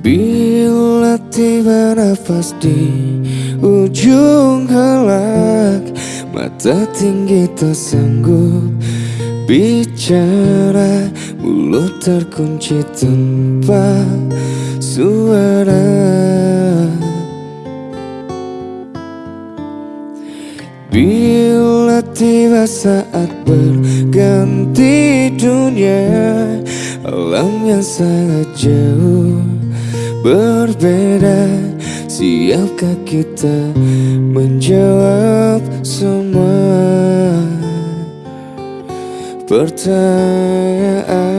Bila tiba nafas di ujung helak Mata tinggi tak sanggup bicara. Mulut terkunci tanpa suara. Bila tiba saat berganti dunia Alam yang sangat jauh berbeda. Siapkah kita menjawab semua pertanyaan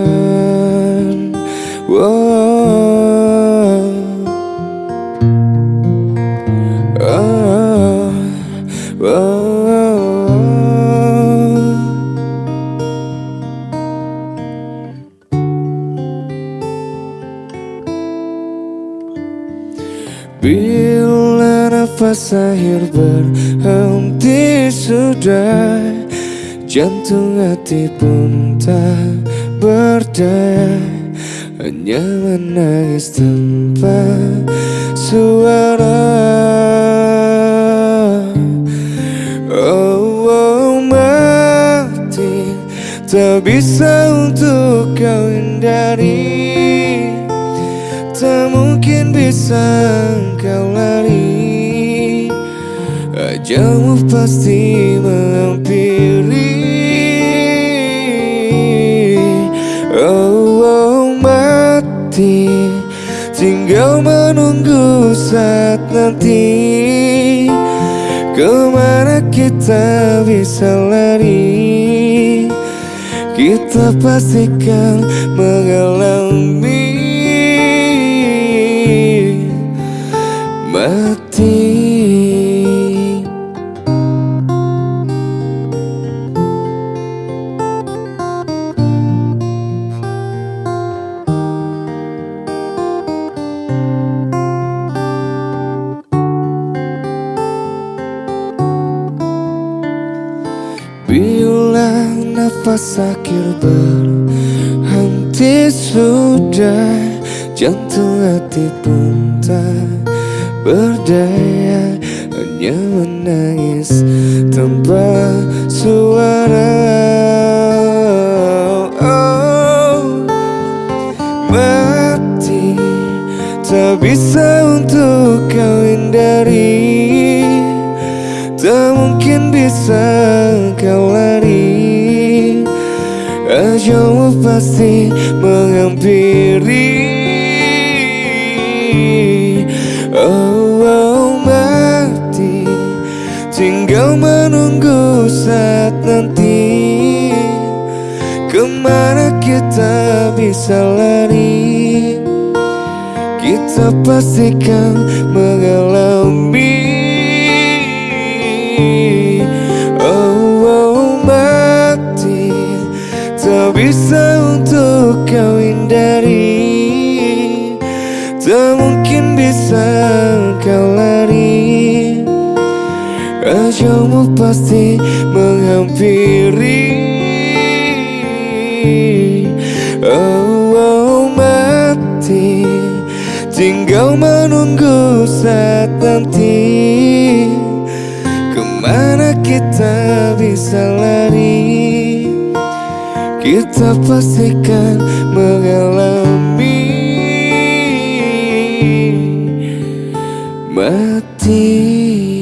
nafas akhir berhenti sudah. Jantung hati pun tak berdaya. Hanya menangis tanpa suara. Oh, oh mati. Tak bisa untuk kau hindari. Tak mungkin bisa kau lari Ajalmu pasti menghampiri. Oh, oh mati. Tinggal menunggu saat nanti. Ke mana kita bisa lari? Kita pastikan mengalami. Bila nafas akhir berhenti sudah Jantung hati pun tak berdaya Hanya menangis tanpa suara. Oh, Mati tak bisa untuk kau hindari Ajalmu pasti menghampiri. Oh, oh mati. Tinggal menunggu saat nanti. Ke mana kita bisa lari? Kita pastikan mengalami Ajalmu pasti menghampiri. Oh, oh mati Tinggal menunggu saat nanti. Ke mana kita bisa lari? Kita pastikan mengalami Mati